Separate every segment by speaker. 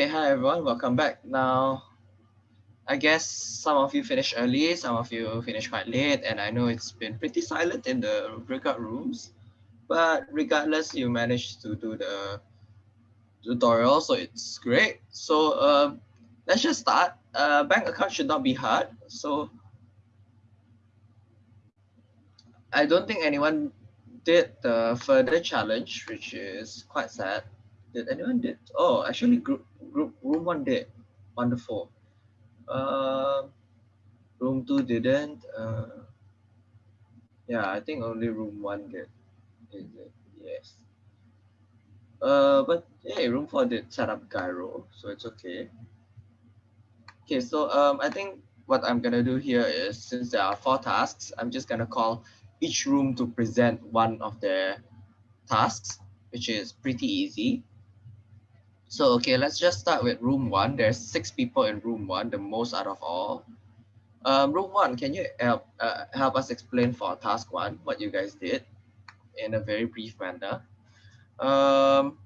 Speaker 1: Okay, hi everyone, welcome back. Now, I guess some of you finished early, some of you finished quite late, and I know it's been pretty silent in the breakout rooms, but regardless, you managed to do the tutorial, so it's great. So uh, let's just start. Uh, bank account should not be hard. So I don't think anyone did the further challenge, which is quite sad. Did anyone did? Oh, actually, group group room one did. Wonderful. Uh, room two didn't. Uh, yeah, I think only room one did. Is it? Yes. Uh, but hey, room four did set up giro, so it's okay. Okay, so um, I think what I'm gonna do here is since there are four tasks, I'm just gonna call each room to present one of their tasks, which is pretty easy. So, okay, let's just start with room one. There's six people in room one, the most out of all. Um, room one, can you help, uh, help us explain for task one what you guys did in a very brief manner? Um,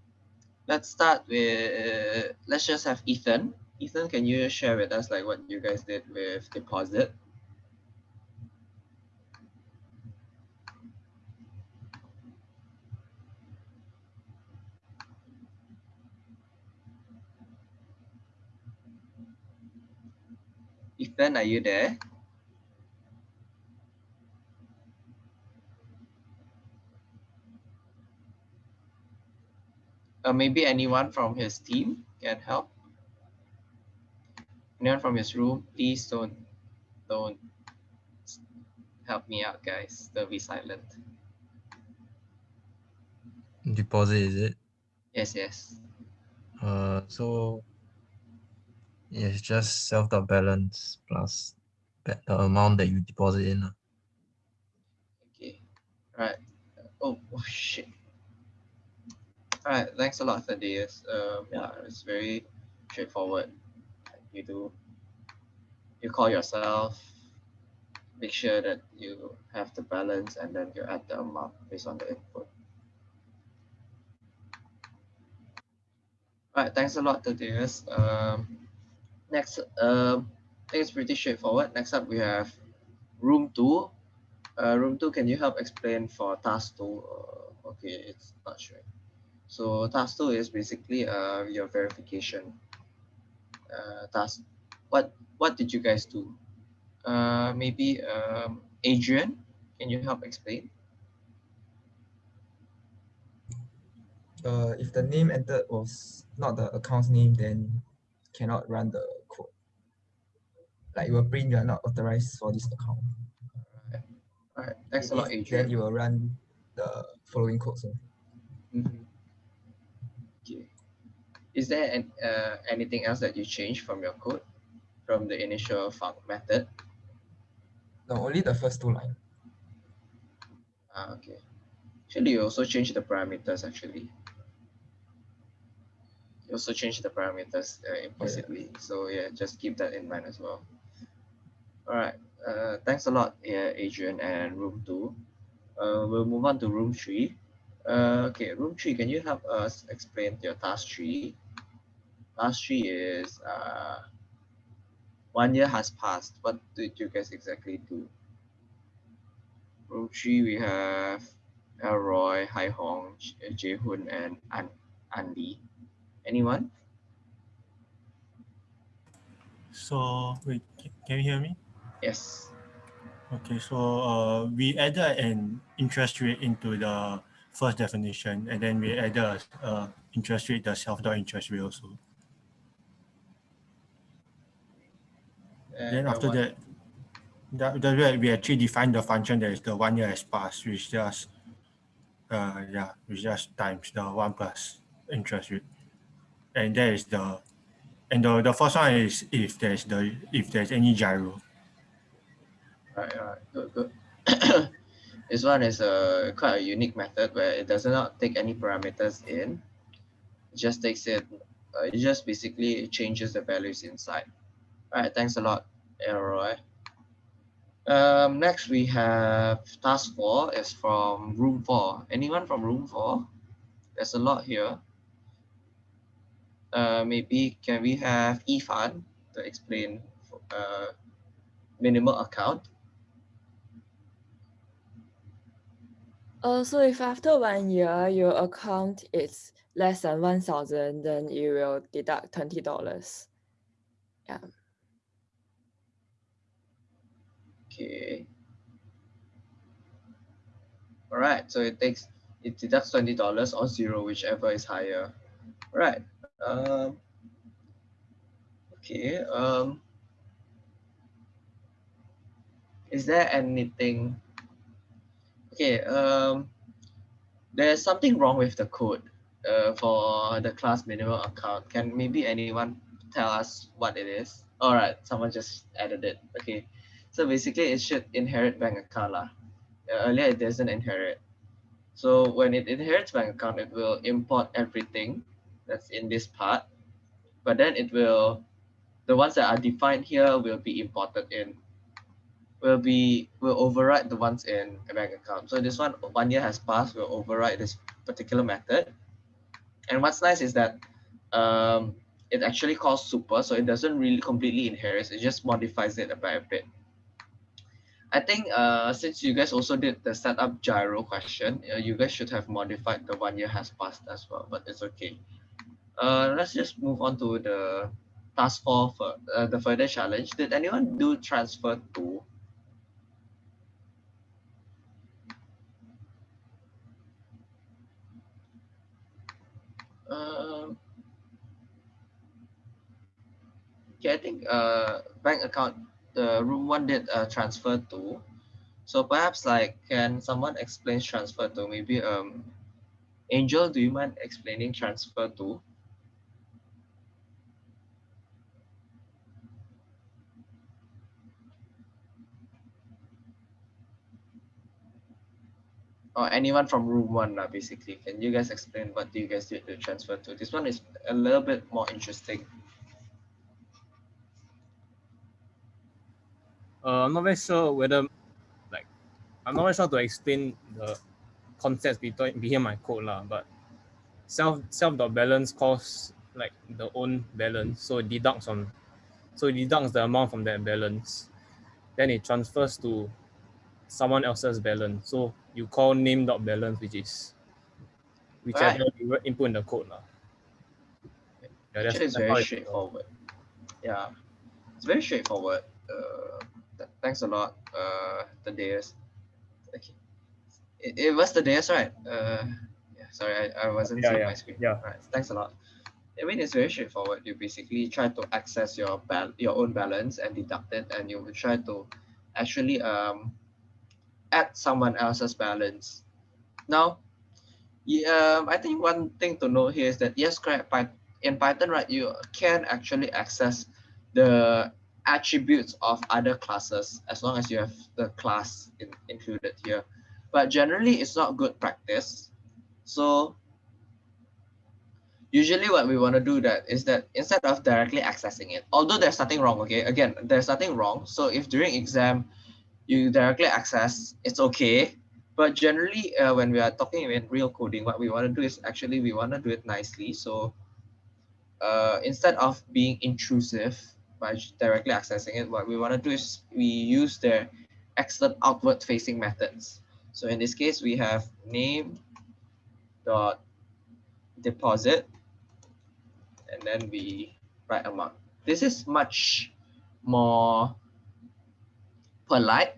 Speaker 1: let's start with, let's just have Ethan. Ethan, can you share with us like what you guys did with deposit? Ethan, are you there? Uh, maybe anyone from his team can help. Anyone from his room, please don't, don't help me out, guys. Don't be silent.
Speaker 2: Deposit, is it?
Speaker 1: Yes, yes.
Speaker 2: Uh, so it's just self dot balance plus the amount that you deposit in.
Speaker 1: Okay. All right. Oh, oh shit. All right. Thanks a lot, Thaddeus. Um, yeah, it's very straightforward. You do. You call yourself. Make sure that you have the balance, and then you add the amount based on the input. All right. Thanks a lot, Thaddeus. Um, next, um, I think it's pretty straightforward. Next up, we have room two. Uh, room two, can you help explain for task two? Uh, okay, it's not sure. So task two is basically uh, your verification uh, task. What what did you guys do? Uh, maybe um, Adrian, can you help explain?
Speaker 3: Uh, if the name entered was not the account's name, then cannot run the. Like it will print you are not authorized for this account.
Speaker 1: All right, All right. thanks a lot, Adrian.
Speaker 3: Then you will run the following code. So
Speaker 1: Mhm. Okay. Is there an, uh, anything else that you changed from your code from the initial func method?
Speaker 3: no, only the first two line.
Speaker 1: Ah, okay. Actually, you also change the parameters actually. You also change the parameters uh, implicitly. So yeah, just keep that in mind as well. All right. Uh, thanks a lot, Adrian and room two. Uh, we'll move on to room three. Uh, okay, room three, can you help us explain your task three? Task three is uh, one year has passed. What did you guys exactly do? Room three, we have Elroy, Hai Hong, Jae Hoon, and An Andy. Anyone?
Speaker 4: So wait, can you hear me?
Speaker 1: Yes.
Speaker 4: Okay, so uh, we added an interest rate into the first definition, and then we added a uh, interest rate, the self-dot interest rate also. Then
Speaker 1: And
Speaker 4: after
Speaker 1: what-
Speaker 4: that, that, that we actually define the function that is the one year has passed, which just uh yeah, which just times the one plus interest rate. And that is the and the, the first one is if there's the if there's any giro.
Speaker 1: Right, right, good, good. this one is a quite a unique method where it does not take any parameters in. It just takes it, uh, it just basically changes the values inside. All right, thanks a lot, Elroy. Um, next we have task four is from room four. Anyone from room four? There's a lot here. uh, maybe can we have Ifan to explain uh, minimal account?
Speaker 5: Uh, so if after one year your account is less than 1,000, then you will deduct $20. Yeah.
Speaker 1: Okay. All right, so it takes, it deducts $20 or zero, whichever is higher. All right. Um, okay. Um, is there anything? Okay. Um, there's something wrong with the code uh, for the class minimum account. Can maybe anyone tell us what it is? All right, someone just added it. Okay. So basically it should inherit bank account. Lah. Earlier it doesn't inherit. So when it inherits bank account, it will import everything that's in this part, but then it will, the ones that are defined here will be imported in, will be, will override the ones in a bank account. So this one, one year has passed, will override this particular method. And what's nice is that um, it actually calls super, so it doesn't really completely inherit, it just modifies it a bit. I think uh, since you guys also did the setup giro question, uh, you guys should have modified the one year has passed as well, but it's okay. Uh, let's just move on to the task four for uh, the further challenge. Did anyone do transfer to? Um, okay, I think uh, bank account, the room one did uh, transfer to. So perhaps like, can someone explain transfer to? Maybe um, Angel, do you mind explaining transfer to? Or anyone from room one uh, basically. Can you guys explain what do you guys did to transfer to? This one is a little bit more interesting.
Speaker 6: Uh, i'm not very sure whether like i'm not very sure to explain the concepts behind behind my code lah, but self self dot balance calls like the own balance. So it deducts on so it deducts the amount from that balance. Then it transfers to someone else's balance so you call name dot balance, which is whichever right. you input in the code.
Speaker 1: Yeah, that's, very straightforward. Yeah, it's very straightforward. Uh, th thanks a lot, uh, Thaddeus. Okay. It, it was Thaddeus, right? Uh, yeah, sorry, I, I wasn't
Speaker 6: yeah,
Speaker 1: seeing
Speaker 6: yeah.
Speaker 1: my screen.
Speaker 6: Yeah.
Speaker 1: Right. Thanks a lot. I mean, it's very straightforward. You basically try to access your bal your own balance and deduct it, and you will try to actually um add someone else's balance. Now, yeah, um, I think one thing to note here is that yes, correct. But In Python, right, you can actually access the attributes of other classes as long as you have the class in, included here. But generally, it's not good practice. So usually what we want to do that is that instead of directly accessing it, although there's nothing wrong, okay, again, there's nothing wrong. So if during exam, you directly access, it's okay. But generally, uh, when we are talking in real coding, what we want to do is actually we want to do it nicely. So uh, instead of being intrusive by directly accessing it, what we want to do is we use their excellent outward facing methods. So in this case, we have name dot deposit, and then we write amount. This is much more polite.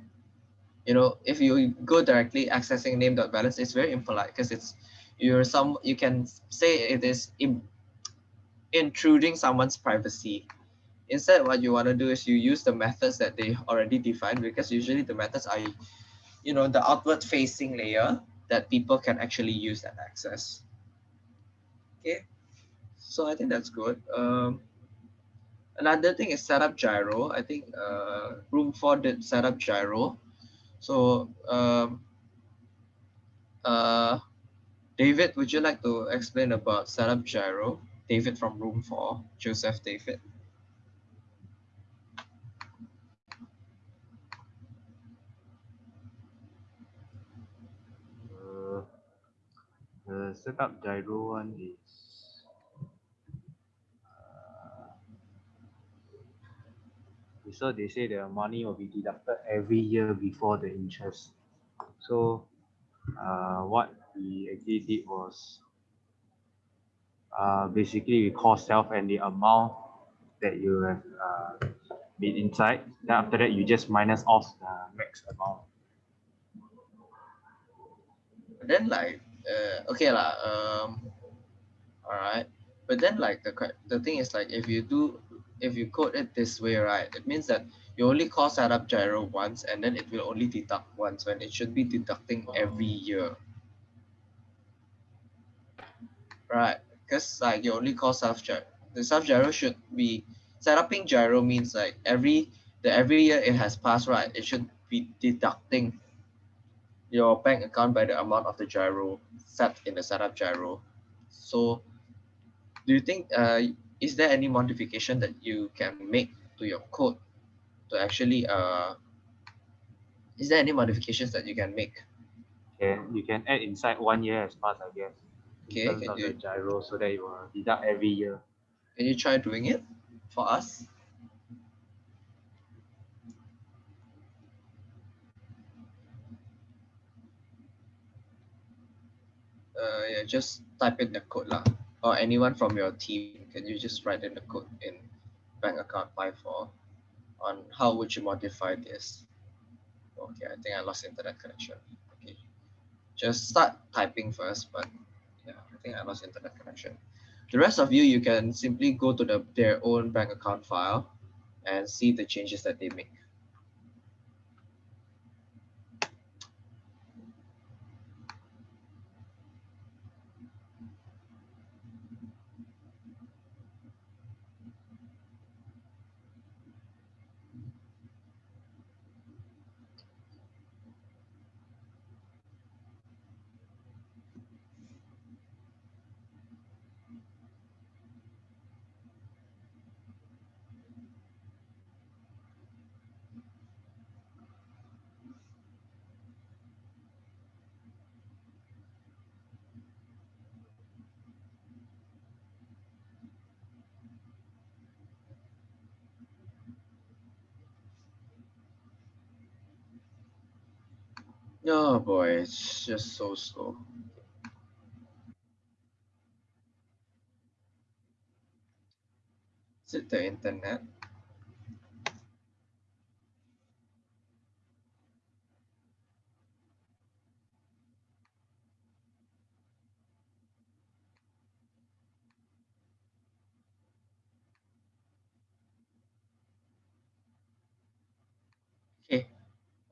Speaker 1: You know, if you go directly accessing name.balance, it's very impolite because it's you're some you can say it is in, intruding someone's privacy. Instead, what you want to do is you use the methods that they already defined because usually the methods are, you know, the outward facing layer that people can actually use and access. Okay, so I think that's good. Um, Another thing is set up giro. I think uh, room four did set up giro. So um, uh, David, would you like to explain about setup giro? David from room four, Joseph David.
Speaker 7: Uh, the setup giro one is so they say the money will be deducted every year before the interest. So uh, what we actually did was uh, basically we call self and the amount that you have uh, been inside. Then after that, you just minus off the max amount.
Speaker 1: then like uh, okay lah um all right but then like the the thing is like if you do if you code it this way right it means that you only call setup giro once and then it will only deduct once when it should be deducting every year right because like you only call self giro the self giro should be setuping giro means like every the every year it has passed right it should be deducting your bank account by the amount of the giro set in the setup giro. So do you think uh is there any modification that you can make to your code to actually uh is there any modifications that you can make?
Speaker 7: Can you can add inside one year as pass, I guess.
Speaker 1: Okay, can you-
Speaker 7: the giro so that it will deduct every year.
Speaker 1: Can you try doing it for us? Uh, yeah, just type in the code lah. Or anyone from your team, can you just write in the code in bank account Python on how would you modify this? Okay, I think I lost internet connection. Okay, just start typing first, but yeah, I think I lost internet connection. The rest of you, you can simply go to the, their own bank account file and see the changes that they make. Oh boy, it's just so slow. Is it the internet? Okay.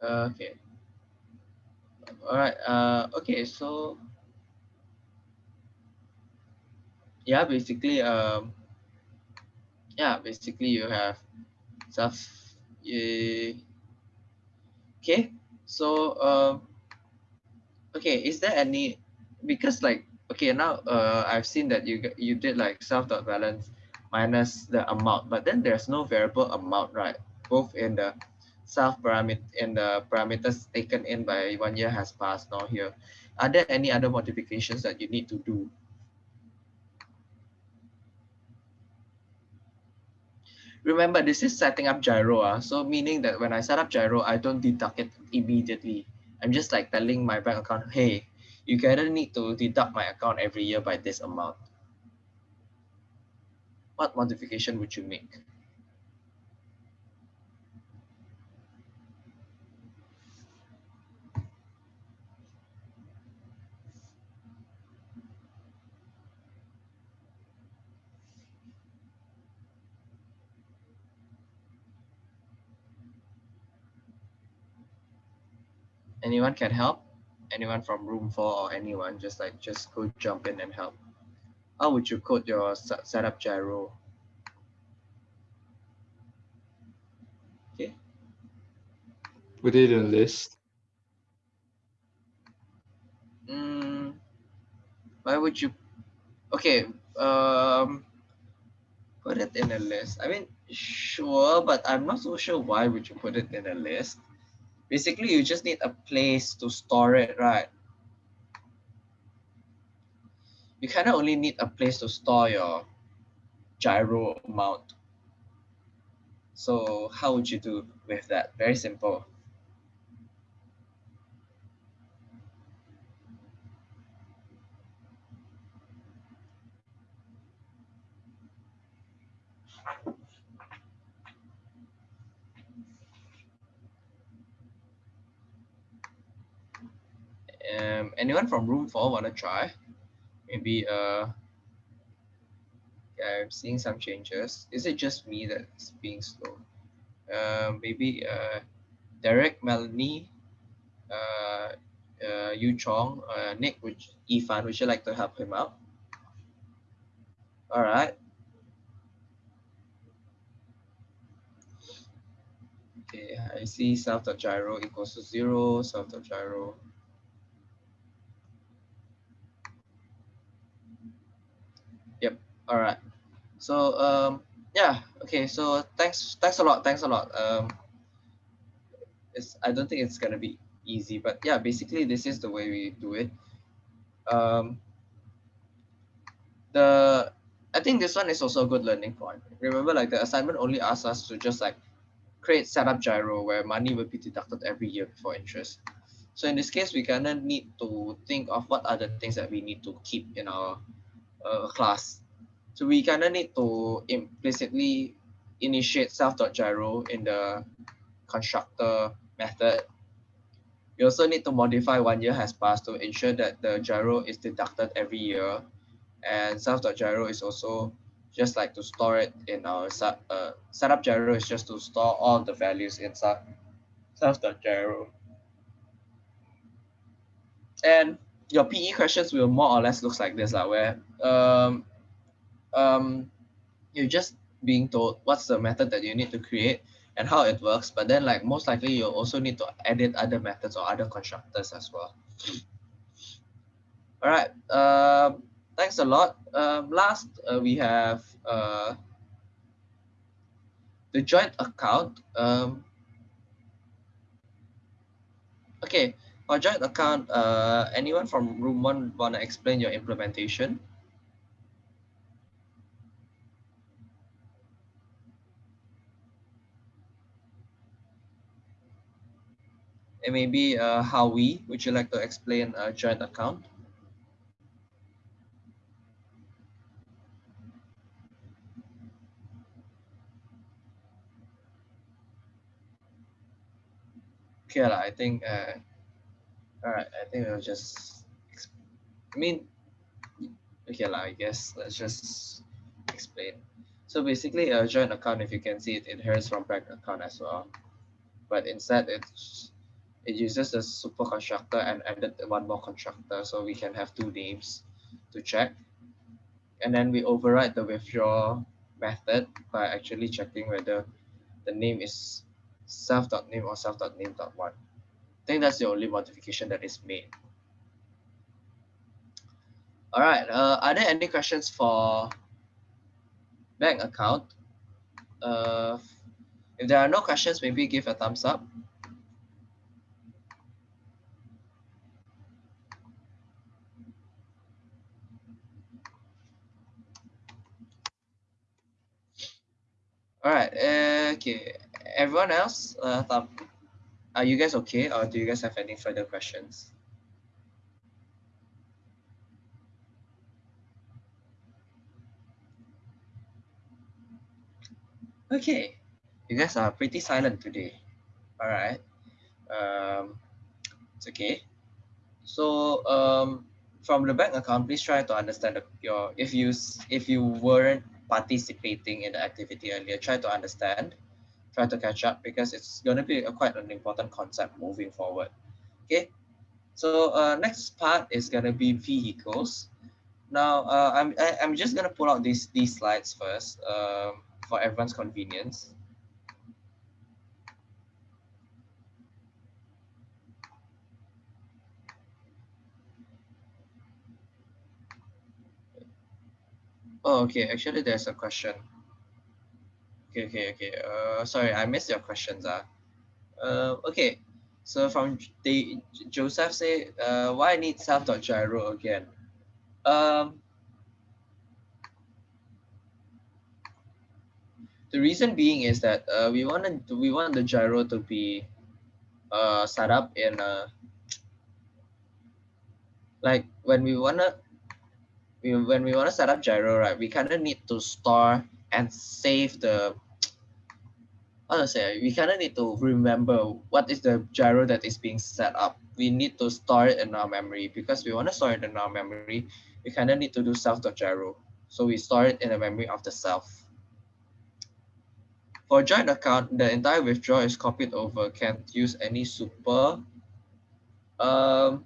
Speaker 1: Uh, okay. All right. Uh, okay. So yeah, basically, um, yeah, basically you have stuff. Yeah. Okay. So um, okay. Is there any because like okay now uh I've seen that you you did like self dot balance minus the amount, but then there's no variable amount, right? Both in the self parameter in the parameters taken in by one year has passed now here. Are there any other modifications that you need to do? Remember, this is setting up giro, ah, so meaning that when I set up giro, I don't deduct it immediately. I'm just like telling my bank account, hey, you gonna need to deduct my account every year by this amount. What modification would you make? Anyone can help? Anyone from room four or anyone, just like just go jump in and help. How would you code your se- setup giro? Okay,
Speaker 8: Put it in a list.
Speaker 1: mm, why would you? Okay, um, put it in a list. I mean, sure, but I'm not so sure why would you put it in a list. Basically, you just need a place to store it, right? You kind of only need a place to store your giro amount. So how would you do with that? Very simple. Um, anyone from room four want to try? Maybe uh, yeah, I'm seeing some changes. Is it just me that's being slow? Uh, maybe uh, Derek, Melanie, uh, uh, Yu Chong, uh, Nick, which Ifan, would you like to help him out? All right. Okay, I see self.giro equals to zero, self.giro. Yep, all right. So um, yeah, okay, so thanks, thanks a lot, thanks a lot. Um, it's, I don't think it's gonna be easy, but yeah, basically this is the way we do it. Um, the I think this one is also a good learning point. Remember, like the assignment only asks us to just like create setup giro where money will be deducted every year before interest. So in this case, we kind of need to think of what are the things that we need to keep in our uh, class. So we kind of need to implicitly initiate self.giro in the constructor method. We also need to modify one year has passed to ensure that the giro is deducted every year. And self.giro is also just like to store it in our uh, setup giro is just to store all the values inside self.giro. And your PE questions will more or less looks like this, like where um, um, you're just being told what's the method that you need to create and how it works, but then like most likely you'll also need to edit other methods or other constructors as well. All right, um, thanks a lot. Um, last, uh, we have uh, the joint account. Um, okay, for joint account, uh, anyone from room one wanna explain your implementation? And maybe uh, Howie, would you like to explain a joint account? Okay, I think, uh, all right, I think we'll just, I mean, okay, lah, I guess let's just explain. So basically a joint account, if you can see it inherits from bank account as well. But instead it's it uses a super constructor and added one more constructor so we can have two names to check. And then we override the withdraw method by actually checking whether the name is self.name or self.name.one. I think that's the only modification that is made. All right, uh, are there any questions for bank account? Uh, if there are no questions, maybe give a thumbs up. All right. Uh, okay. Everyone else, uh, are you guys okay, or do you guys have any further questions? Okay. You guys are pretty silent today. All right. Um, it's okay. So um, from the bank account, please try to understand the, your if you if you weren't participating in the activity earlier, try to understand, try to catch up because it's going to be a, quite an important concept moving forward. Okay, so uh, next part is going to be vehicles. Now, uh, I'm, I, am i am just going to pull out these, these slides first um, for everyone's convenience. Oh, okay. Actually, there's a question. Okay, okay, okay. Uh, sorry, I missed your questions. Uh. Uh, okay. So from the Joseph say, uh, why need self.giro again? Um, the reason being is that uh, we to, we want the giro to be uh, set up in a like when we wanna we, when we wanna set up giro right we kind of need to store and save the how to say we kind of need to remember what is the giro that is being set up. We need to store it in our memory. Because we want to store it in our memory we kind of need to do self.giro so we store it in the memory of the self. For joint account the entire withdrawal is copied over. Can't use any super um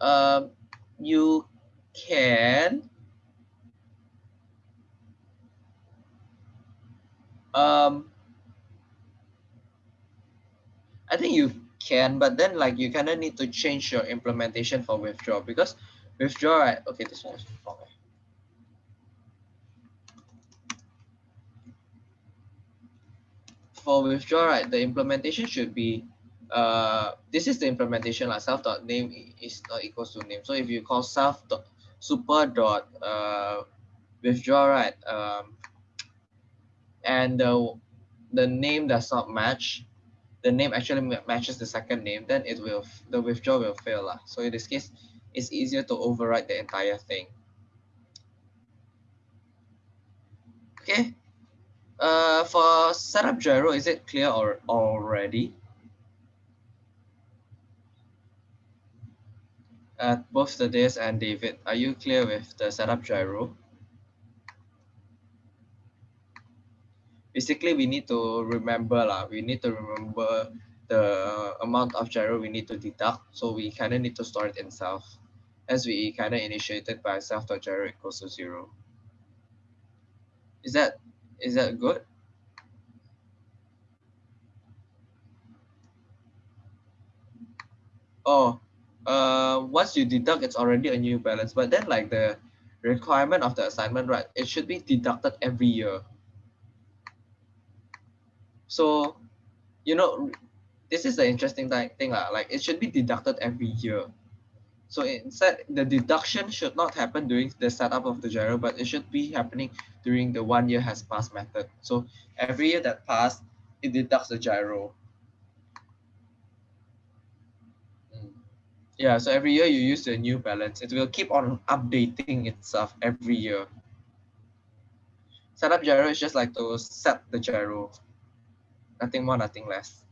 Speaker 1: um you can um I think you can, but then like you kind of need to change your implementation for withdraw because withdraw, right? Okay, this one is wrong. For withdraw, right, the implementation should be uh this is the implementation like self dot name is not equals to name. So if you call self dot super dot uh withdraw, right, um and the the name does not match, the name actually matches the second name, then it will the withdraw will fail lah. So in this case, it's easier to override the entire thing. Okay. Uh, for setup giro, is it clear or already? Uh, both the Des and David, are you clear with the setup giro? basically we need to remember lah. We need to remember the amount of giro we need to deduct. So we kind of need to store it in self as we kind of initiated by self dot giro equals to zero. Is that is that good? Oh, uh, once you deduct, it's already a new balance. But then like the requirement of the assignment, right? It should be deducted every year. So, you know, this is the interesting thing. Like it should be deducted every year. So instead, the deduction should not happen during the setup of the giro, but it should be happening during the one year has passed method. So every year that passed, it deducts the giro. Yeah, so every year you use the new balance. It will keep on updating itself every year. Setup giro is just like to set the giro. Nothing more, nothing less.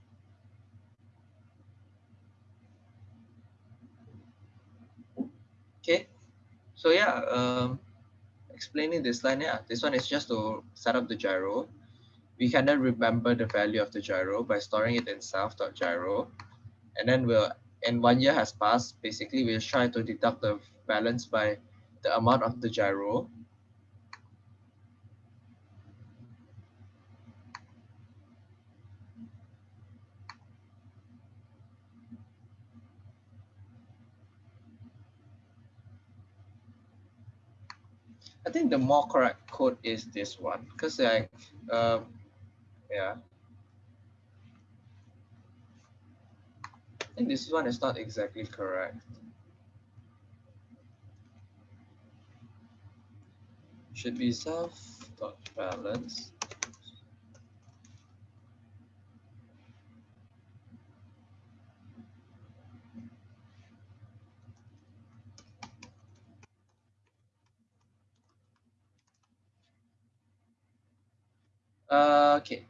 Speaker 1: Okay, so yeah, um, explaining this line, yeah, this one is just to set up the giro. We can then remember the value of the giro by storing it in self.giro. And then we'll, and one year has passed, basically we'll try to deduct the balance by the amount of the giro. I think the more correct code is this one because like um yeah think this one is not exactly correct. Should be self dot balance. Uh, okay.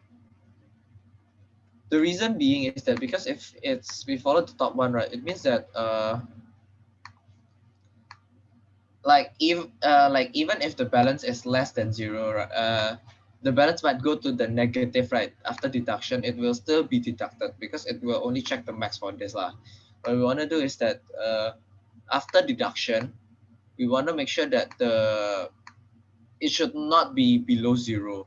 Speaker 1: The reason being is that because if it's we follow the top one, right, it means that uh, like if uh, like even if the balance is less than zero, uh, the balance might go to the negative, right? After deduction, it will still be deducted because it will only check the max for this lah. What we want to do is that uh, after deduction, we want to make sure that the it should not be below zero.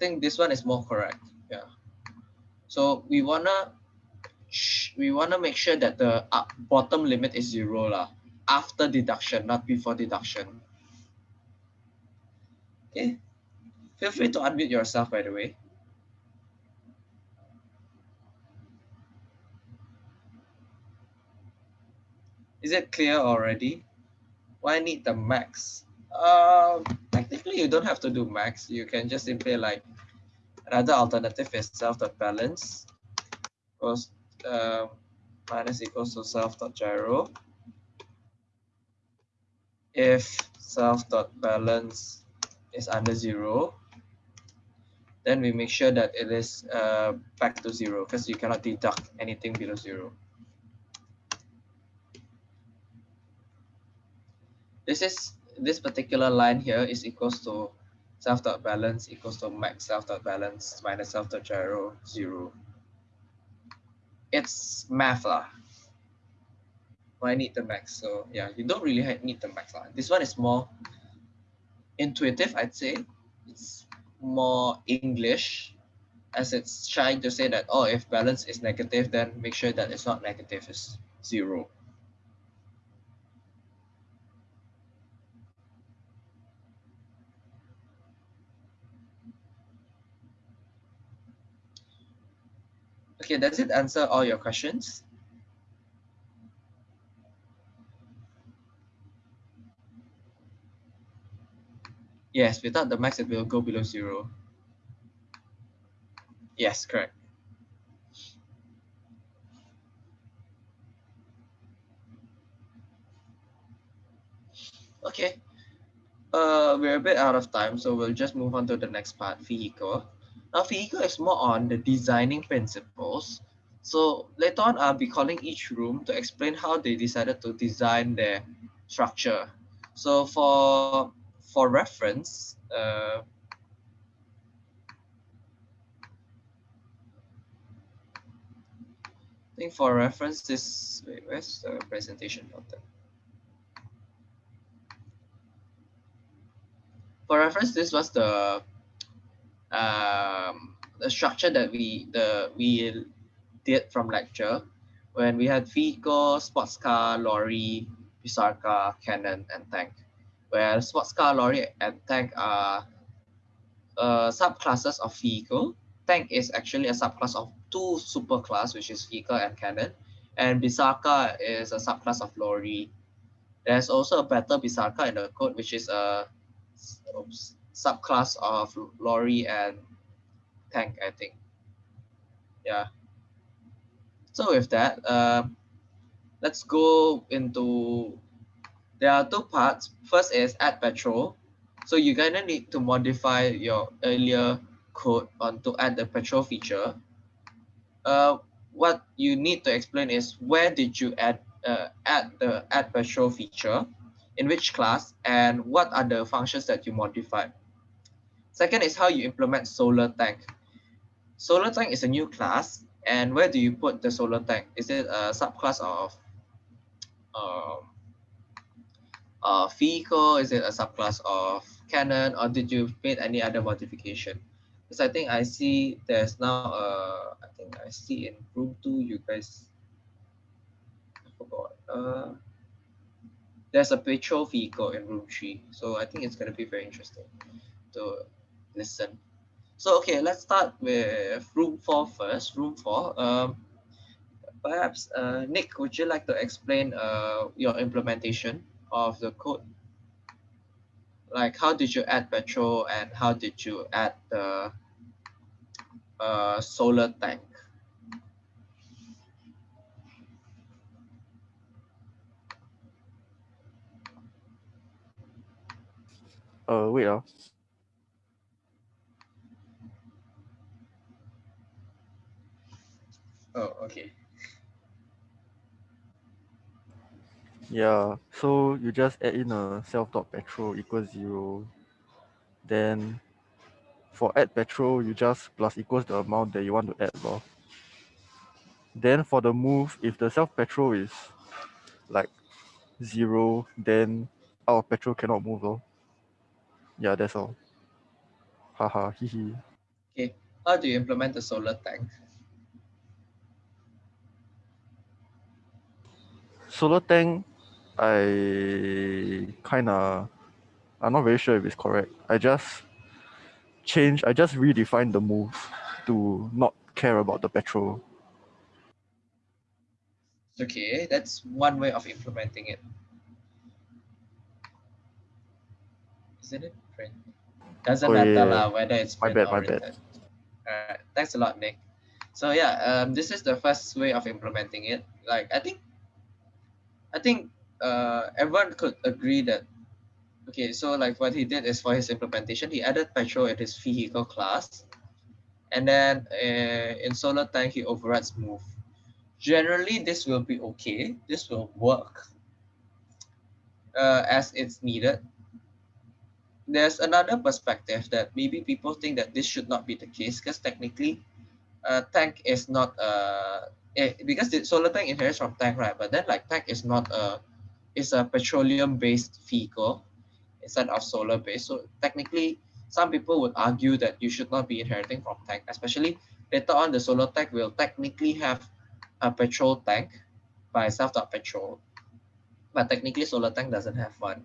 Speaker 1: Think this one is more correct. Yeah. So we wanna we wanna make sure that the up bottom limit is zero lah after deduction, not before deduction. Okay. Feel free to unmute yourself, by the way. Is it clear already? Why need the max? Uh, technically, you don't have to do max. You can just simply like another alternative is self.balance equals uh, minus equals to self dot giro. If self dot balance is under zero, then we make sure that it is uh, back to zero because you cannot deduct anything below zero. This is this particular line here is equals to self dot balance equals to max self dot balance minus self dot giro zero. It's math lah. I need the max. So yeah, you don't really need the max lah. This one is more intuitive, I'd say. It's more English as it's trying to say that, oh, if balance is negative, then make sure that it's not negative, it's zero. Okay, does it answer all your questions? Yes, without the max, it will go below zero. Yes, correct. Okay, uh, we're a bit out of time, so we'll just move on to the next part, vehicle. Now, vehicle is more on the designing principles. So later on, I'll be calling each room to explain how they decided to design their structure. So for for reference, uh, I think for reference, this, wait, where's the presentation button? For reference, this was the um, the structure that we the we did from lecture when we had vehicle, sports car, lorry, Pisarca, cannon, and tank where sports car, lorry, and tank are uh, subclasses of vehicle. Tank is actually a subclass of two superclass, which is vehicle and cannon, and Pisarca is a subclass of lorry. There's also a better Pisarca in the code, which is a oops, subclass of lorry and tank, I think. Yeah. So with that, uh, let's go into there are two parts. First is add petrol. So you're gonna need to modify your earlier code on to add the petrol feature. Uh, what you need to explain is where did you add uh, add the add petrol feature, in which class, and what are the functions that you modified. Second is how you implement solar tank. Solar tank is a new class, and where do you put the solar tank? Is it a subclass of um, vehicle? Is it a subclass of cannon or did you make any other modification? Because I think I see there's now, uh, I think I see in room two, you guys, I forgot. Uh, there's a petrol vehicle in room three. So I think it's going to be very interesting to listen. So, okay, let's start with room four first. Room four. Um, perhaps, uh, Nick, would you like to explain uh, your implementation of the code? Like how did you add petrol and how did you add the uh, solar tank?
Speaker 9: Uh, wait. Uh.
Speaker 1: Oh, okay.
Speaker 9: Yeah, so you just add in a self dot petrol equals zero. Then for add petrol, you just plus equals the amount that you want to add. Lor. Then for the move, if the self petrol is like zero, then our petrol cannot move. Lor. Yeah, that's all. Haha, hee hee.
Speaker 1: Okay, how do you implement the solar tank?
Speaker 9: Solar tank I kind of, I'm not very sure if it's correct. I just change. I just redefined the move to not care about the petrol.
Speaker 1: Okay, that's one way of implementing it. Isn't it print? Doesn't
Speaker 9: Oh,
Speaker 1: matter
Speaker 9: yeah,
Speaker 1: whether it's
Speaker 9: My
Speaker 1: print
Speaker 9: bad,
Speaker 1: or
Speaker 9: my bad.
Speaker 1: Alright, thanks a lot, Nick. So yeah, um, this is the first way of implementing it. Like I think, I think uh, everyone could agree that. Okay, so like what he did is for his implementation, he added petrol in his vehicle class, and then uh, in solar tank he overrides move. Generally, this will be okay. This will work uh, as it's needed. There's another perspective that maybe people think that this should not be the case because technically, uh, tank is not uh, eh, because the solar tank inherits from tank, right? But then like tank is not a, it's a petroleum based vehicle instead of solar based. So technically, some people would argue that you should not be inheriting from tank, especially later on the solar tank will technically have a petrol tank by self-taught petrol, but technically solar tank doesn't have one.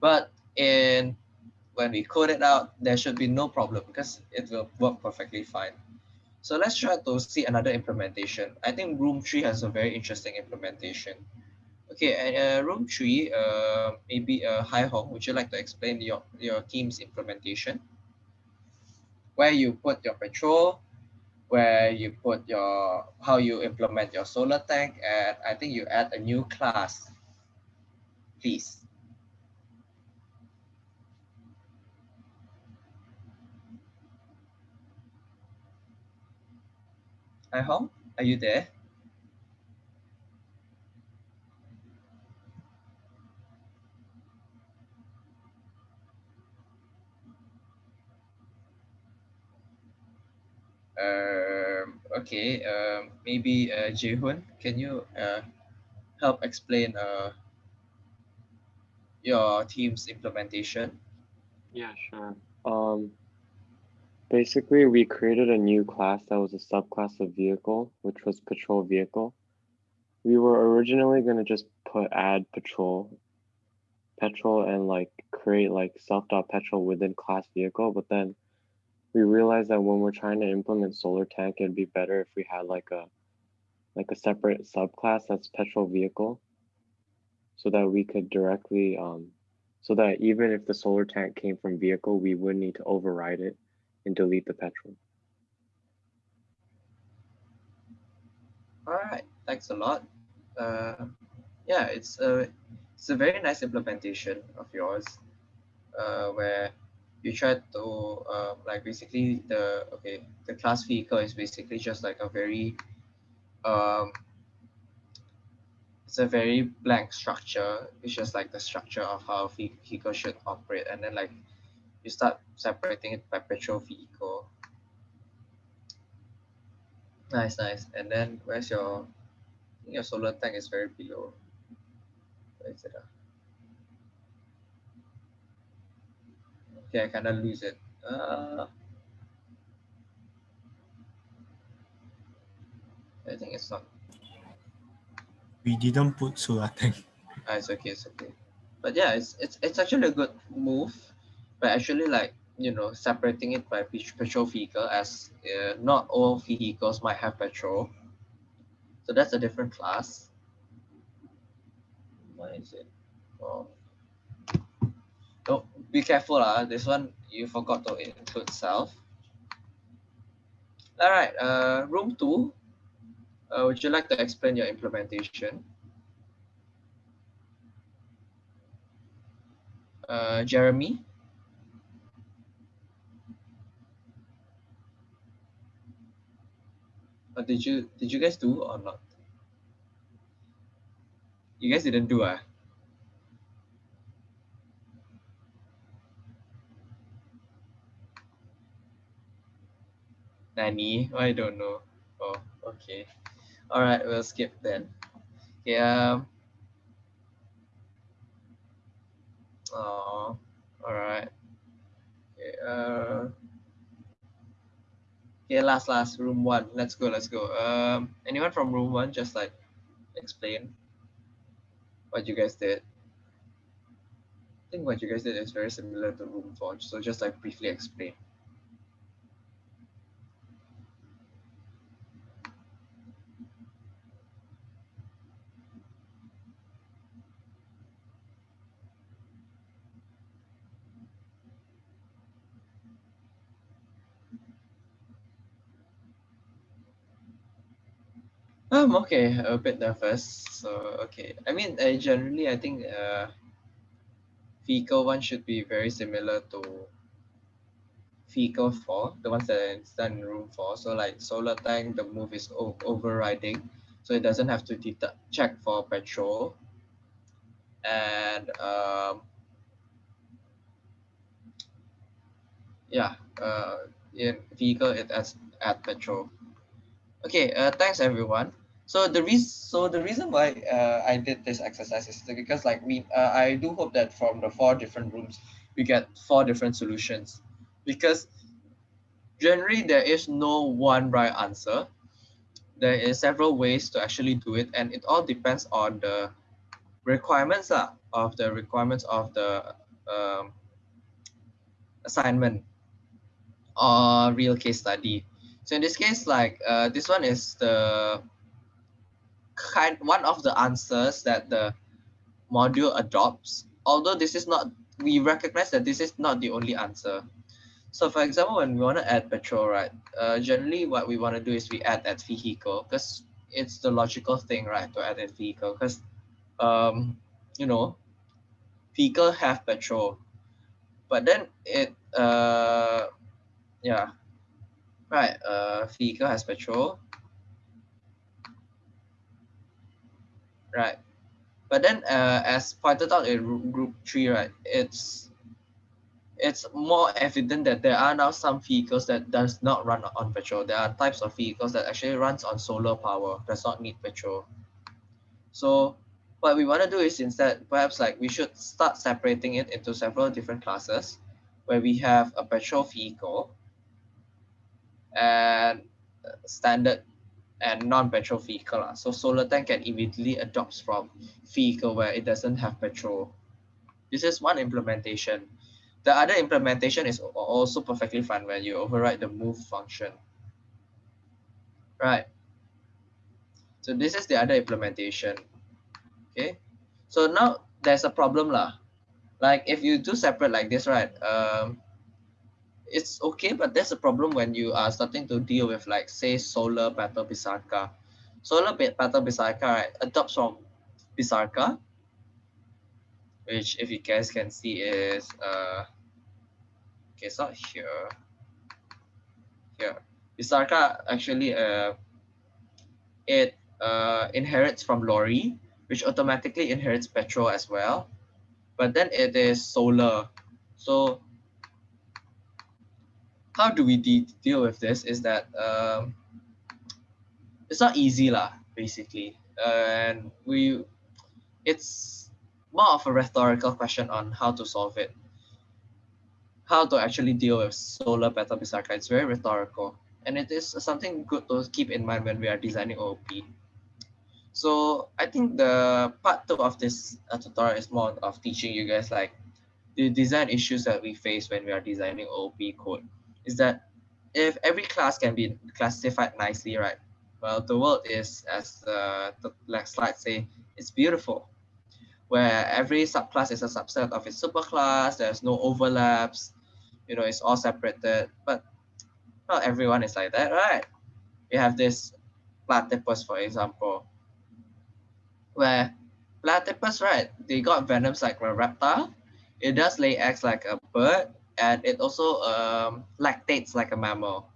Speaker 1: But in when we code it out, there should be no problem because it will work perfectly fine. So let's try to see another implementation. I think room three has a very interesting implementation. Okay, and uh, room three, uh, maybe uh, Hai Hong, would you like to explain your, your team's implementation? Where you put your petrol, where you put your, how you implement your solar tank, and I think you add a new class, please. Hai Hong, are you there? Um, okay, um, maybe uh, Jaehoon, can you uh, help explain uh, your team's implementation?
Speaker 10: Yeah, sure. Um, basically, we created a new class that was a subclass of vehicle, which was patrol vehicle. We were originally going to just put add patrol, petrol, and like create like self dot petrol within class vehicle, but then we realized that when we're trying to implement solar tank, it'd be better if we had like a like a separate subclass that's petrol vehicle, so that we could directly um, so that even if the solar tank came from vehicle, we would need to override it and delete the petrol.
Speaker 1: All right, thanks a lot. Uh, yeah, it's a it's a very nice implementation of yours, uh, where you try to uh, like basically the okay the class vehicle is basically just like a very um it's a very blank structure. It's just like the structure of how ve- vehicle should operate, and then like you start separating it by petrol vehicle. Nice, nice. And then where's your I think your solar tank is very below. Where is it? ah? Okay, I kind of lose it. Uh, I think it's not.
Speaker 4: We didn't put solar tank.
Speaker 1: Ah, it's okay, it's okay. But yeah, it's it's it's actually a good move. But actually, like you know, separating it by pet- petrol vehicle as uh, not all vehicles might have petrol. So that's a different class. Why is it? Oh. Oh, be careful, ah. This one you forgot to include self. All right, uh, room two. Uh, would you like to explain your implementation? Uh, Jeremy? Or did you did you guys do or not? You guys didn't do ah? Nani? I don't know. Oh, okay. All right, we'll skip then. Okay. Um. Oh, all right. Okay. Uh. Okay, last, last, room one. Let's go, let's go. Um, anyone from room one, just like explain what you guys did. I think what you guys did is very similar to room four. So just like briefly explain. Um, okay, a bit nervous. So, okay. I mean, uh, generally, I think uh, vehicle one should be very similar to vehicle four, the ones that are done in room four. So, like solar tank, the move is overriding, so it doesn't have to detect, check for petrol. And um, yeah, uh, in vehicle it has add petrol. Okay, uh, thanks everyone so the reason so the reason why uh, i did this exercise is because like we uh, i do hope that from the four different rooms we get four different solutions. Because generally there is no one right answer. There is several ways to actually do it and it all depends on the requirements uh, of the requirements of the um, assignment or real case study. So in this case like uh, this one is the kind one of the answers that the module adopts although this is not we recognize that this is not the only answer. So for example when we want to add petrol right uh, generally what we want to do is we add that vehicle because it's the logical thing right to add a vehicle because um you know vehicle have petrol but then it uh yeah right uh vehicle has petrol right? But then, uh, as pointed out in group three, right, it's it's more evident that there are now some vehicles that does not run on petrol. There are types of vehicles that actually runs on solar power, does not need petrol. So what we want to do is instead, perhaps like we should start separating it into several different classes where we have a petrol vehicle and standard and non-petrol vehicle. So solar tank can immediately adopt from vehicle where it doesn't have petrol. This is one implementation. The other implementation is also perfectly fine when you override the move function. Right. So this is the other implementation. Okay. So now there's a problem lah. Like if you do separate like this, right? Um, it's okay, but there's a problem when you are starting to deal with like say solar battle Bisarka. Solar battle Bisarka right, adopts from Bisarka, which if you guys can see is uh okay, it's not here. Here. Bisarka actually uh it uh inherits from Lori, which automatically inherits petrol as well. But then it is solar. So how do we de deal with this is that um, it's not easy lah, basically. Uh, and we, it's more of a rhetorical question on how to solve it. How to actually deal with solar battle Bisarka. It's very rhetorical. And it is something good to keep in mind when we are designing OOP. So I think the part two of this uh, tutorial is more of teaching you guys like the design issues that we face when we are designing OOP code is that if every class can be classified nicely, right? Well, the world is, as the next slide say, it's beautiful, where every subclass is a subset of its superclass. There's no overlaps. You know, it's all separated. But not everyone is like that, right? We have this platypus, for example, where platypus, right? They got venoms like a reptile. It does lay eggs like a bird and it also um, lactates like a mammal.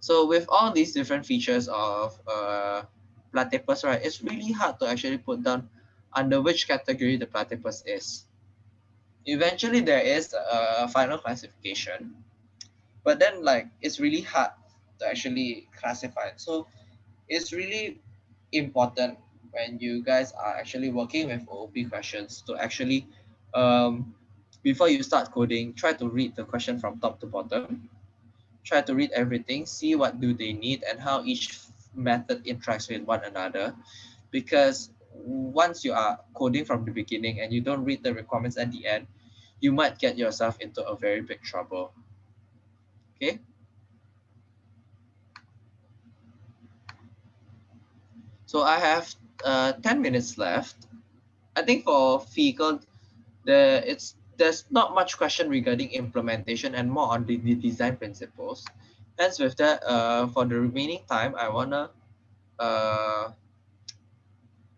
Speaker 1: So with all these different features of uh, platypus, right, it's really hard to actually put down under which category the platypus is. Eventually, there is a final classification, but then like it's really hard to actually classify it. So it's really important when you guys are actually working with OOP questions to actually um, before you start coding, try to read the question from top to bottom. Try to read everything, see what do they need and how each method interacts with one another. Because once you are coding from the beginning and you don't read the requirements at the end, you might get yourself into a very big trouble. Okay. So I have uh, 10 minutes left. I think for Fecal, the it's there's not much question regarding implementation and more on the, the design principles. Hence with that, uh, for the remaining time, I wanna uh,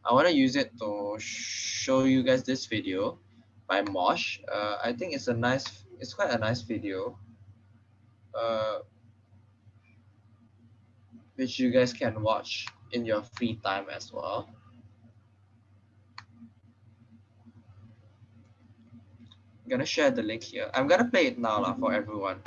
Speaker 1: I wanna use it to show you guys this video by Mosh. Uh, I think it's a nice, it's quite a nice video. Uh, which you guys can watch in your free time as well. Gonna share the link here. I'm gonna play it now lah, for everyone.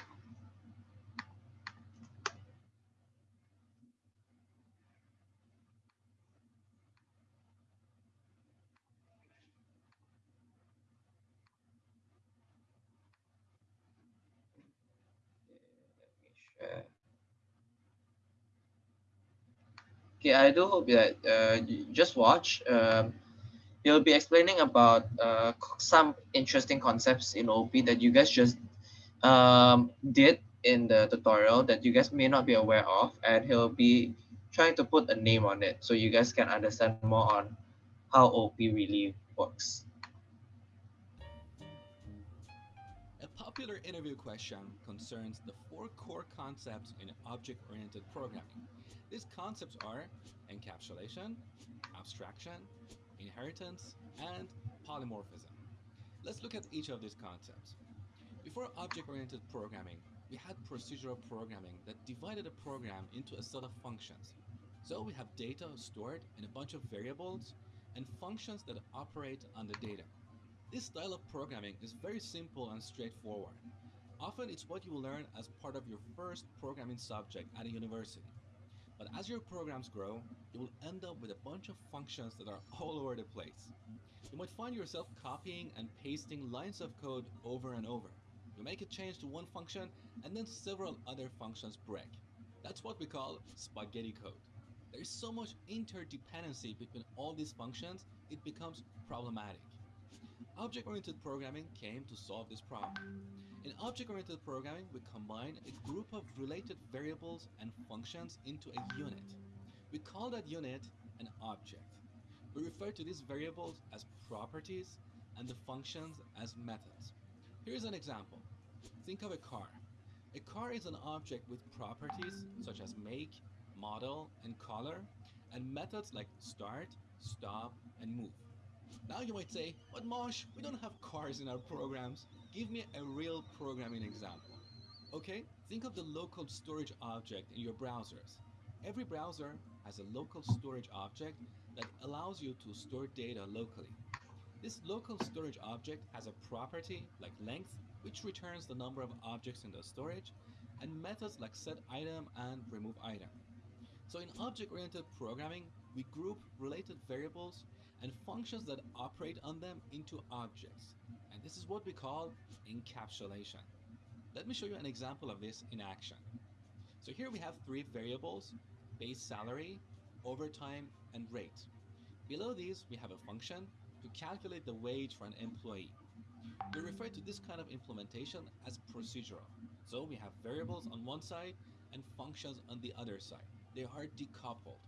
Speaker 1: Okay, I do hope that uh, you just watch. Um, he'll be explaining about uh, some interesting concepts in OP that you guys just um, did in the tutorial that you guys may not be aware of, and he'll be trying to put a name on it so you guys can understand more on how OP really works.
Speaker 11: A popular interview question concerns the four core concepts in object-oriented programming. These concepts are encapsulation, abstraction, inheritance, and polymorphism. Let's look at each of these concepts. Before object-oriented programming, we had procedural programming that divided a program into a set of functions. So we have data stored in a bunch of variables and functions that operate on the data. This style of programming is very simple and straightforward. Often it's what you will learn as part of your first programming subject at a university. But as your programs grow, you will end up with a bunch of functions that are all over the place. You might find yourself copying and pasting lines of code over and over. You make a change to one function and then several other functions break. That's what we call spaghetti code. There is so much interdependency between all these functions, it becomes problematic. Object-oriented programming came to solve this problem. In object-oriented programming, we combine a group of related variables and functions into a unit. We call that unit an object. We refer to these variables as properties and the functions as methods. Here's an example. Think of a car. A car is an object with properties such as make, model, and color, and methods like start, stop, and move. Now you might say, but Mosh, we don't have cars in our programs. Give me a real programming example. Okay, think of the local storage object in your browsers. Every browser has a local storage object that allows you to store data locally. This local storage object has a property like length, which returns the number of objects in the storage, and methods like setItem and removeItem. So in object-oriented programming, we group related variables and functions that operate on them into objects. This is what we call encapsulation. Let me show you an example of this in action. So here we have three variables, base salary, overtime, and rate. Below these, we have a function to calculate the wage for an employee. We refer to this kind of implementation as procedural. So we have variables on one side and functions on the other side. They are decoupled.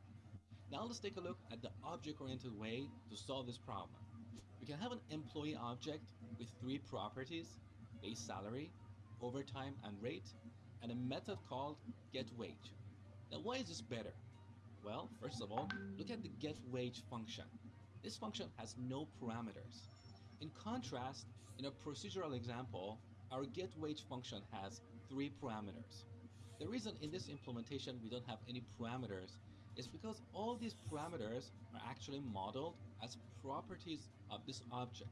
Speaker 11: Now let's take a look at the object-oriented way to solve this problem. We can have an employee object with three properties, base salary, overtime, and rate, and a method called get wage. Now why is this better? Well, first of all, look at the get wage function. This function has no parameters. In contrast, in a procedural example, our get wage function has three parameters. The reason in this implementation we don't have any parameters is because all these parameters are actually modeled as properties of this object.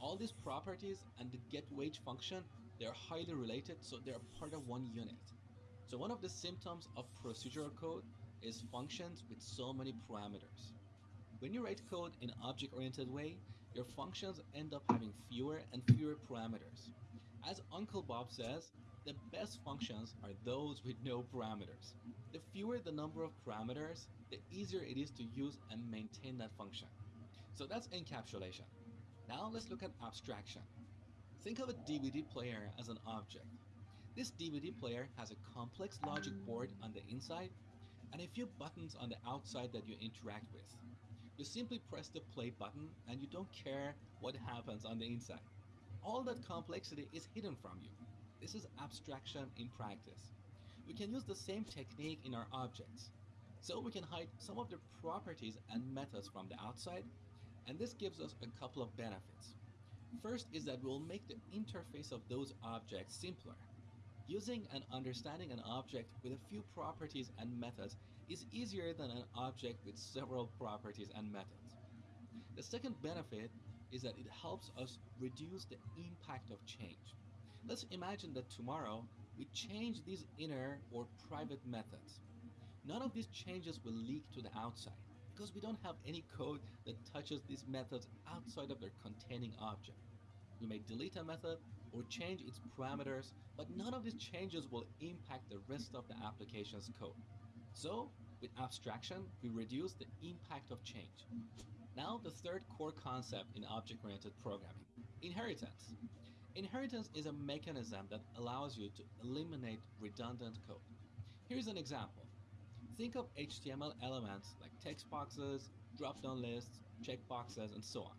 Speaker 11: All these properties and the get wage function, they're highly related, so they're part of one unit. So one of the symptoms of procedural code is functions with so many parameters. When you write code in object-oriented way, your functions end up having fewer and fewer parameters. As Uncle Bob says, the best functions are those with no parameters. The fewer the number of parameters, the easier it is to use and maintain that function. So that's encapsulation. Now let's look at abstraction. Think of a DVD player as an object. This DVD player has a complex logic board on the inside and a few buttons on the outside that you interact with. You simply press the play button and you don't care what happens on the inside. All that complexity is hidden from you. This is abstraction in practice. We can use the same technique in our objects. So we can hide some of the properties and methods from the outside, and this gives us a couple of benefits. First is that we'll make the interface of those objects simpler. Using and understanding an object with a few properties and methods is easier than an object with several properties and methods. The second benefit is that it helps us reduce the impact of change. Let's imagine that tomorrow we change these inner or private methods. None of these changes will leak to the outside because we don't have any code that touches these methods outside of their containing object. We may delete a method or change its parameters, but none of these changes will impact the rest of the application's code. So, with abstraction, we reduce the impact of change. Now, the third core concept in object-oriented programming, inheritance. Inheritance is a mechanism that allows you to eliminate redundant code. Here's an example. Think of HTML elements like text boxes, drop-down lists, checkboxes, and so on.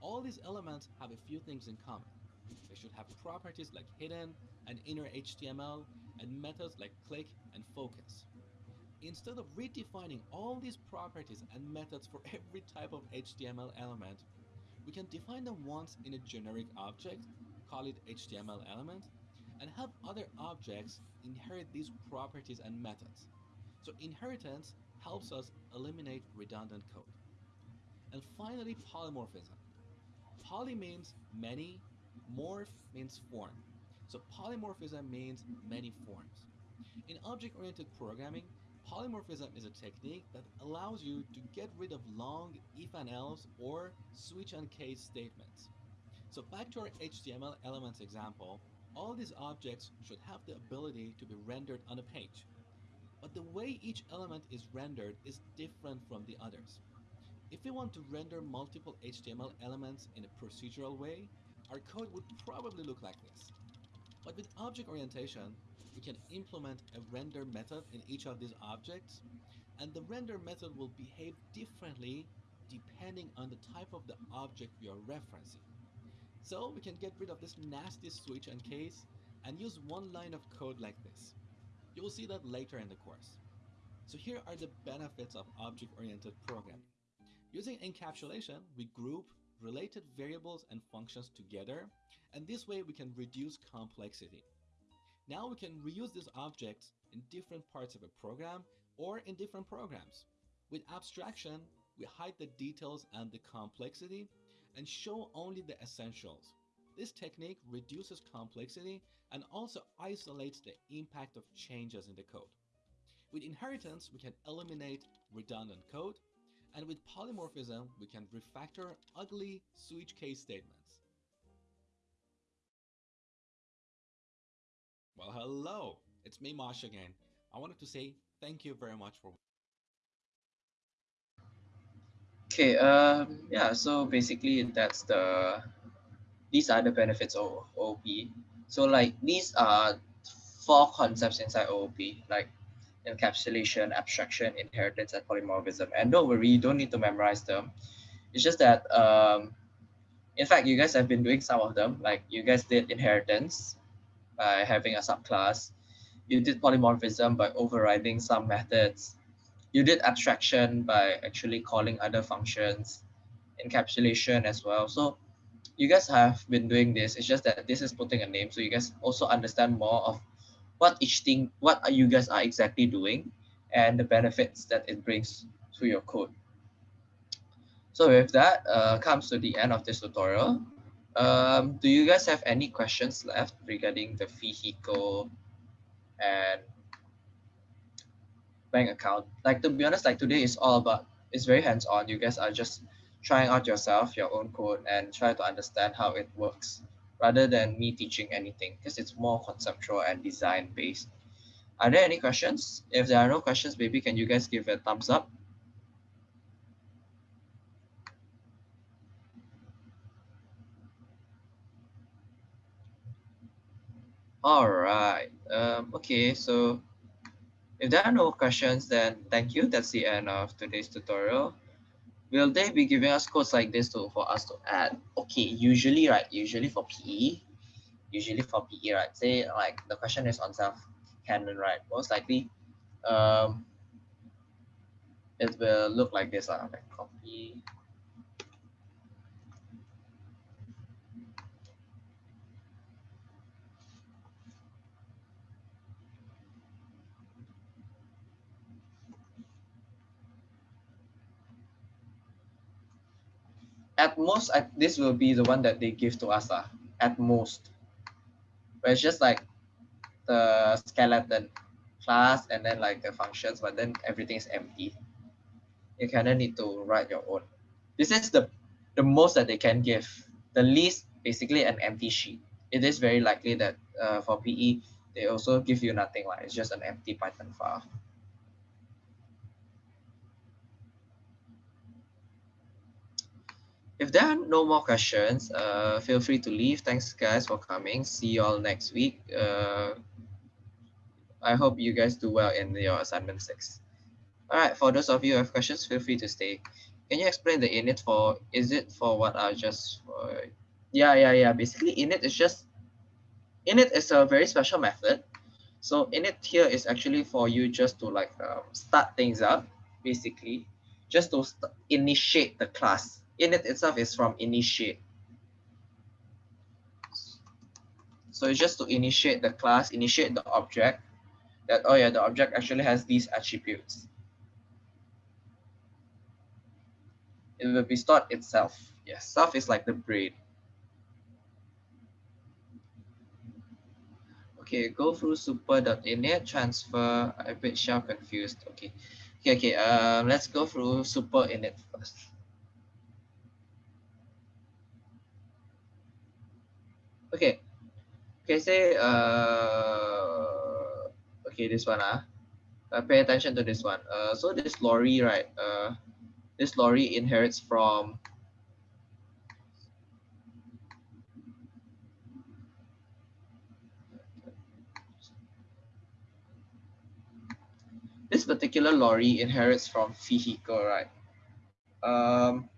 Speaker 11: All these elements have a few things in common. They should have properties like hidden and inner HTML and methods like click and focus. Instead of redefining all these properties and methods for every type of HTML element, we can define them once in a generic object, call it HTML element, and have other objects inherit these properties and methods. So inheritance helps us eliminate redundant code. And finally, polymorphism. Poly means many, morph means form. So polymorphism means many forms. In object-oriented programming, polymorphism is a technique that allows you to get rid of long if and else or switch and case statements. So back to our HTML elements example, all these objects should have the ability to be rendered on a page. But the way each element is rendered is different from the others. If we want to render multiple HTML elements in a procedural way, our code would probably look like this. But with object orientation, we can implement a render method in each of these objects, and the render method will behave differently depending on the type of the object we are referencing. So we can get rid of this nasty switch and case and use one line of code like this. You will see that later in the course. So here are the benefits of object-oriented programming. Using encapsulation, we group related variables and functions together, and this way we can reduce complexity. Now we can reuse these objects in different parts of a program or in different programs. With abstraction, we hide the details and the complexity and show only the essentials. This technique reduces complexity and also isolates the impact of changes in the code. With inheritance, we can eliminate redundant code, and with polymorphism, we can refactor ugly switch case statements. Well, hello, it's me, Mosh again. I wanted to say thank you very much for
Speaker 1: Okay, um, yeah, so basically that's the, these are the benefits of OOP. So like these are four concepts inside OOP, like encapsulation, abstraction, inheritance, and polymorphism. And don't worry, you don't need to memorize them. It's just that, um, in fact, you guys have been doing some of them. Like you guys did inheritance by having a subclass. You did polymorphism by overriding some methods. You did abstraction by actually calling other functions, encapsulation as well. So you guys have been doing this. It's just that this is putting a name. So you guys also understand more of what each thing, what are you guys are exactly doing and the benefits that it brings to your code. So with that uh, comes to the end of this tutorial. Um, do you guys have any questions left regarding the vehicle and bank account? Like to be honest, like today is all about, it's very hands-on. You guys are just trying out yourself your own code and try to understand how it works rather than me teaching anything because it's more conceptual and design based. Are there any questions? If there are no questions, maybe can you guys give a thumbs up? All right. Um, okay, so if there are no questions, then thank you. That's the end of today's tutorial. Will they be giving us codes like this to for us to add? Okay, usually, right? Usually for PE, usually for PE, right? Say like the question is on self canon, right? Most likely, um, it will look like this. Uh, like copy at most I, this will be the one that they give to us uh, at most. But it's just like the skeleton class and then like the functions but then everything is empty. You kind of need to write your own. This is the the most that they can give. The least basically an empty sheet. It is very likely that uh, for pe they also give you nothing like it's just an empty python file if there are no more questions, uh, feel free to leave. Thanks, guys, for coming. See you all next week. Uh, I hope you guys do well in your assignment six. All right, for those of you who have questions, feel free to stay. Can you explain the init for, is it for what are just for, yeah, yeah, yeah. Basically, init is just, init is a very special method. So init here is actually for you just to like um, start things up, basically, just to initiate the class init itself is from initiate. So it's just to initiate the class, initiate the object that, oh yeah, the object actually has these attributes. It will be stored itself. Yes, self is like the brain. Okay, go through super.init, transfer, a bit shell confused. Okay, okay, okay, um, let's go through super init first. okay okay say uh okay this one ah. Uh, pay attention to this one. Uh so this lorry right uh this lorry inherits from this particular lorry inherits from vehicle right? Um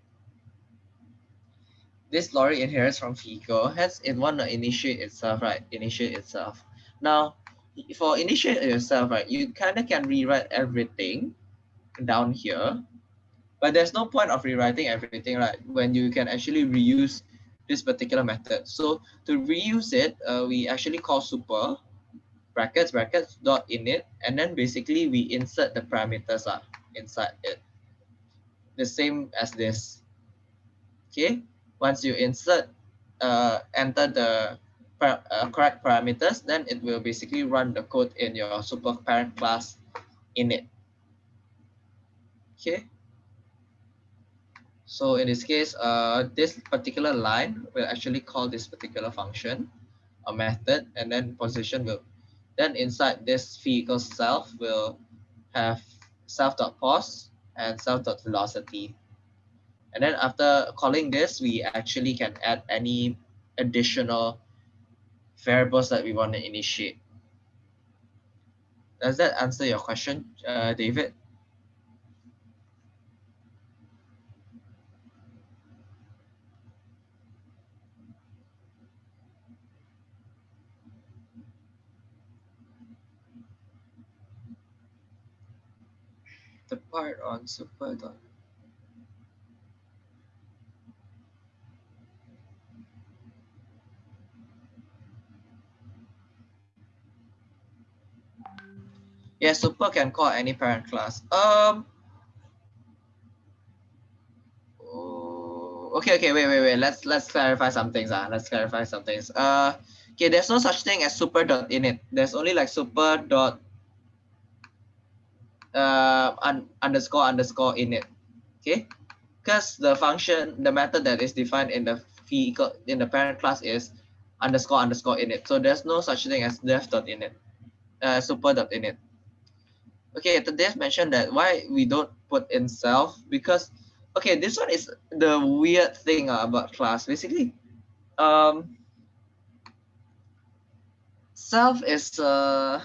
Speaker 1: this lorry inherits from vehicle, hence it want to initiate itself, right? Initiate itself. Now, for initiate yourself, right, you kind of can rewrite everything down here, but there's no point of rewriting everything, right? When you can actually reuse this particular method. So to reuse it, uh, we actually call super brackets brackets dot init, and then basically we insert the parameters uh, inside it. The same as this. Okay, once you insert, uh, enter the uh, correct parameters, then it will basically run the code in your super parent class init. Okay. So in this case, uh, this particular line will actually call this particular function, a method, and then position will, then inside this vehicle self will have self.pos and self.velocity. And then after calling this, we actually can add any additional variables that we want to initiate. Does that answer your question, uh, David? The part on super dot Yeah, super can call any parent class. Um. Oh, okay, okay, wait, wait, wait. Let's let's clarify some things. Uh. Let's clarify some things. Uh, okay, there's no such thing as super dot init. There's only like super dot uh un, underscore underscore init. Okay, because the function, the method that is defined in the vehicle in the parent class is underscore underscore init. So there's no such thing as def dot init, uh, super dot init okay Dave mentioned that why we don't put in self because okay this one is the weird thing uh, about class. Basically um self is uh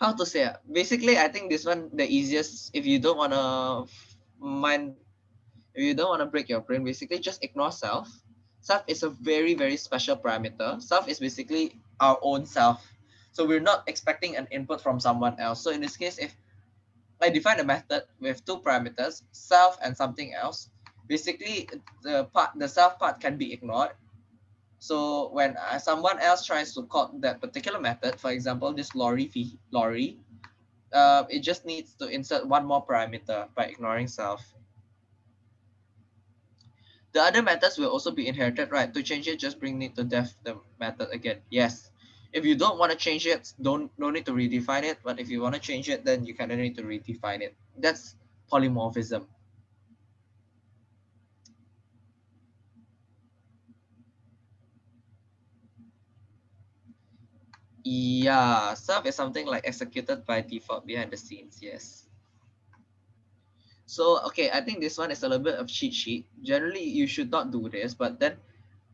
Speaker 1: how to say it? basically i think this one the easiest. If you don't want to mind if you don't want to break your brain basically just ignore self. Self is a very very special parameter. Self is basically our own self so we're not expecting an input from someone else so in this case if i define a method with two parameters self and something else basically the part the self part can be ignored so when uh, someone else tries to call that particular method, for example, this lorry lorry, uh, it just needs to insert one more parameter by ignoring self. The other methods will also be inherited, right? To change it, just bring it to def the method again. Yes. If you don't want to change it, don't no need to redefine it. But if you want to change it, then you kind of need to redefine it. That's polymorphism. Yeah, self is something like executed by default behind the scenes. Yes. So, okay, I think this one is a little bit of cheat sheet. Generally, you should not do this, but then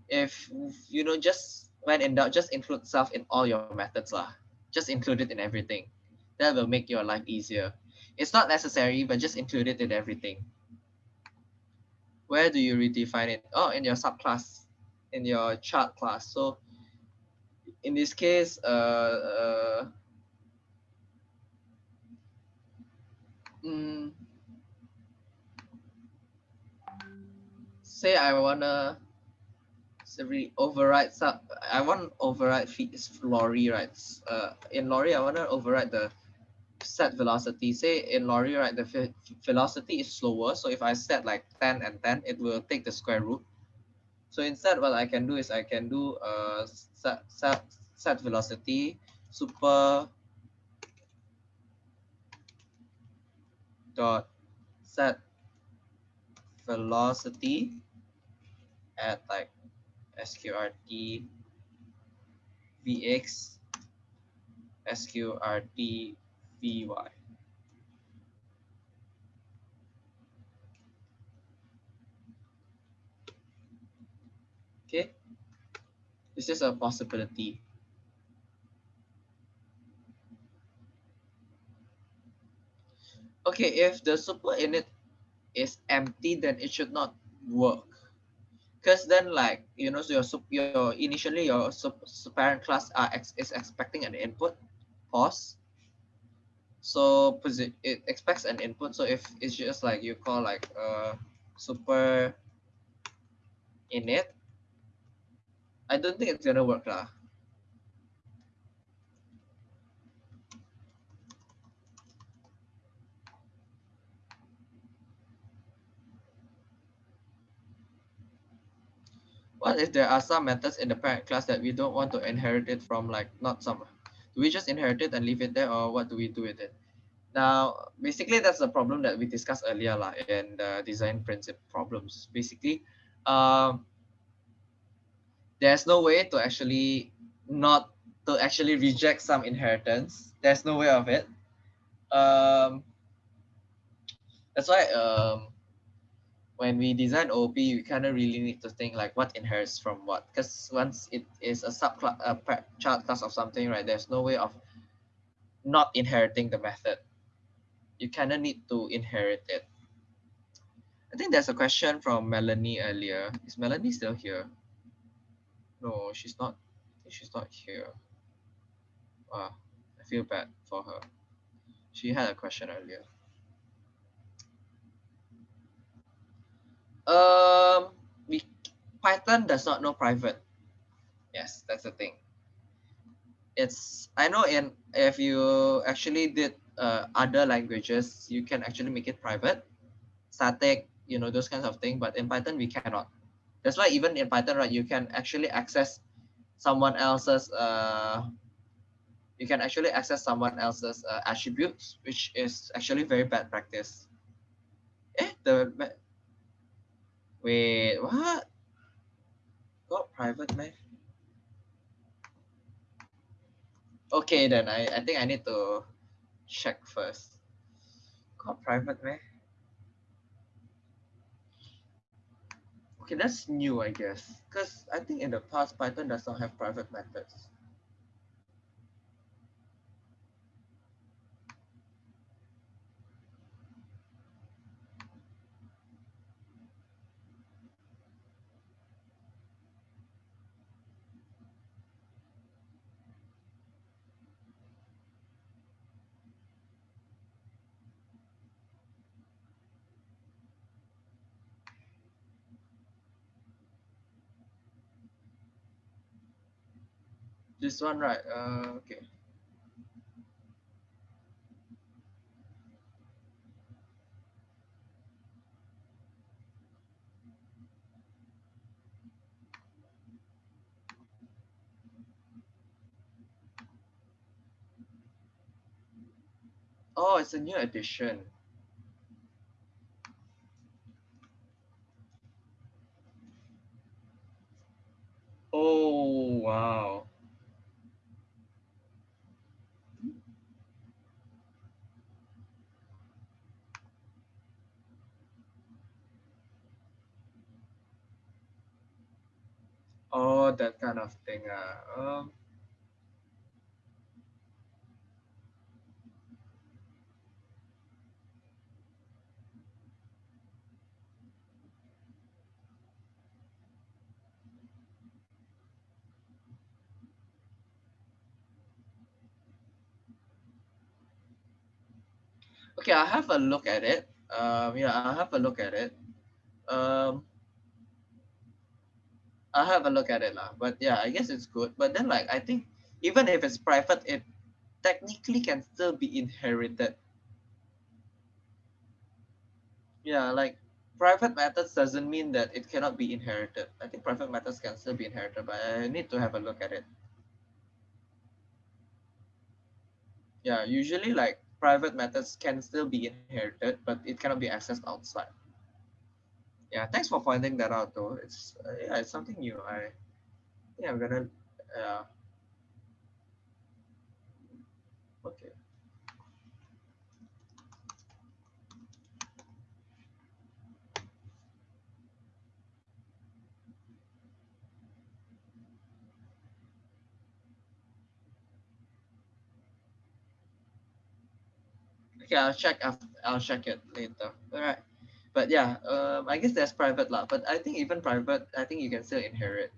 Speaker 1: if, you know, just when in doubt, just include self in all your methods. Lah. Just include it in everything. That will make your life easier. It's not necessary, but just include it in everything. Where do you redefine it? Oh, in your subclass, in your chart class. So in this case, uh, uh, mm, say I wanna really override some, I want override Is lorry, right? Uh, in lorry, I wanna override the set velocity. Say in lorry, right, the velocity is slower. So if I set like 10 and 10, it will take the square root. So instead, what I can do is I can do uh, set, set, set velocity super dot set velocity at like sqrt vx sqrt vy Okay, this is a possibility. Okay, if the super init is empty, then it should not work. Because then, like you know, so your your initially your parent class are ex, is expecting an input, pos So it expects an input. So if it's just like you call like uh super init, I don't think it's gonna work lah. What if there are some methods in the parent class that we don't want to inherit it from like not some? Do we just inherit it and leave it there or what do we do with it? Now, basically that's the problem that we discussed earlier lah, in the design principle problems. Basically, um, there's no way to actually not to actually reject some inheritance. There's no way of it. Um, that's why um, when we design OOP, we kind of really need to think like what inherits from what. Because once it is a subclass, a child class of something, right? There's no way of not inheriting the method. You kind of need to inherit it. I think there's a question from Melanie earlier. Is Melanie still here? No, she's not. she's not here. Wow, I feel bad for her. She had a question earlier. Um, we, Python does not know private. Yes, that's the thing. It's I know in if you actually did uh, other languages, you can actually make it private, static, you know those kinds of thing. But in Python, we cannot. That's why even in Python, right, you can actually access someone else's uh, you can actually access someone else's uh, attributes, which is actually very bad practice. Eh, the wait, what? Got private man? Okay, then I, I think I need to check first. Got private man? Okay, that's new, I guess, because I think in the past Python does not have private methods. This one, right? Uh, okay. Oh, it's a new edition. Oh, wow. Oh, of thing. Uh, um, okay, I'll have a look at it. Um, yeah, I'll have a look at it. Um, I'll have a look at it lah. But yeah, I guess it's good. But then like I think even if it's private, it technically can still be inherited. Yeah, like private methods doesn't mean that it cannot be inherited. I think private methods can still be inherited, but I need to have a look at it. Yeah, usually like private methods can still be inherited, but it cannot be accessed outside. Yeah, thanks for pointing that out though. It's uh, yeah, it's something new. I yeah I'm gonna uh, okay. Okay, I'll check after, I'll check it later. All right. But yeah, um, I guess that's private lah. But I think even private, I think you can still inherit.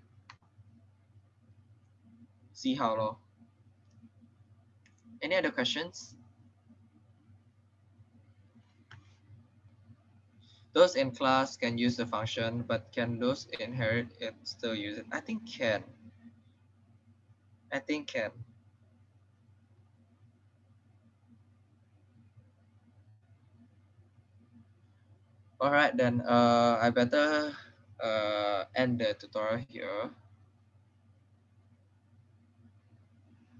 Speaker 1: See how long. Any other questions? Those in class can use the function, but can those inherit it still use it? I think can. I think can. All right, then uh, I better uh, end the tutorial here.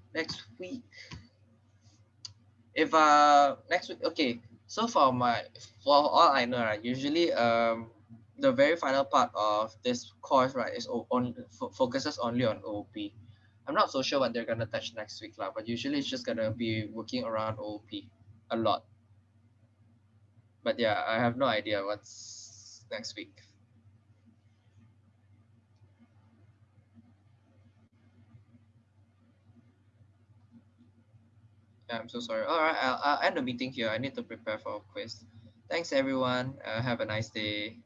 Speaker 1: Next week, if uh next week, okay. So for my for all I know, right, usually um the very final part of this course, right, is on focuses only on OP. I'm not so sure what they're gonna touch next week, lah, but usually it's just gonna be working around OP a lot but yeah, I have no idea what's next week. Yeah, I'm so sorry. All right, I'll, I'll end the meeting here. I need to prepare for a quiz. Thanks, everyone. Uh, have a nice day.